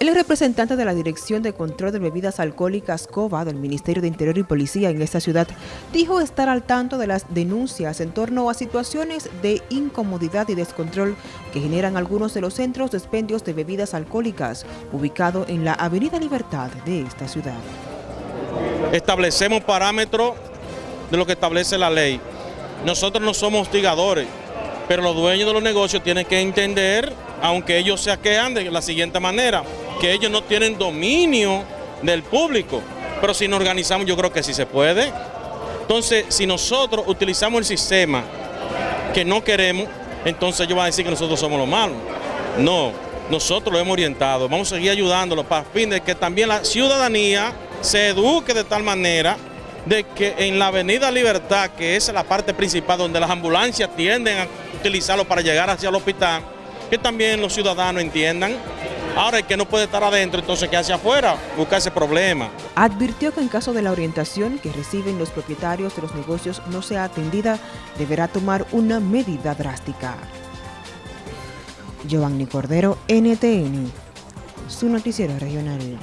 El representante de la Dirección de Control de Bebidas Alcohólicas COBA del Ministerio de Interior y Policía en esta ciudad dijo estar al tanto de las denuncias en torno a situaciones de incomodidad y descontrol que generan algunos de los centros de expendios de bebidas alcohólicas ubicado en la Avenida Libertad de esta ciudad. Establecemos parámetros de lo que establece la ley. Nosotros no somos hostigadores, pero los dueños de los negocios tienen que entender, aunque ellos se aquejan de la siguiente manera, que ellos no tienen dominio del público, pero si nos organizamos yo creo que sí se puede. Entonces, si nosotros utilizamos el sistema que no queremos, entonces ellos van a decir que nosotros somos los malos. No, nosotros lo hemos orientado, vamos a seguir ayudándolos para fin de que también la ciudadanía se eduque de tal manera de que en la Avenida Libertad, que es la parte principal donde las ambulancias tienden a utilizarlo para llegar hacia el hospital, que también los ciudadanos entiendan Ahora el que no puede estar adentro, entonces que hacia afuera, busca ese problema. Advirtió que en caso de la orientación que reciben los propietarios de los negocios no sea atendida, deberá tomar una medida drástica. Giovanni Cordero, NTN, su noticiero regional.